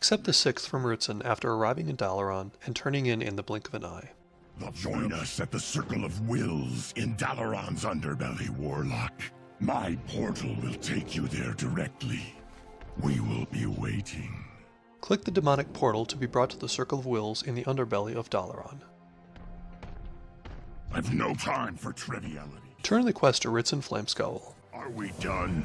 Accept the sixth from Ritssyn after arriving in Dalaran and turning in in the blink of an eye. They'll Join us at the Circle of Wills in Dalaran's underbelly, Warlock. My portal will take you there directly. We will be waiting. Click the demonic portal to be brought to the Circle of Wills in the underbelly of Dalaran. I've no time for triviality. Turn the quest to Ritssyn, Flame Skull. Are we done?